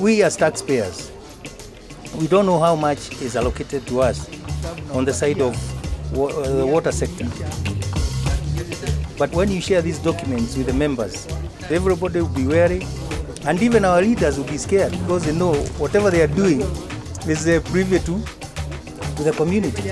we as taxpayers, we don't know how much is allocated to us on the side of uh, the water sector. But when you share these documents with the members, everybody will be wary, and even our leaders will be scared because they know whatever they are doing is a privy to, the community.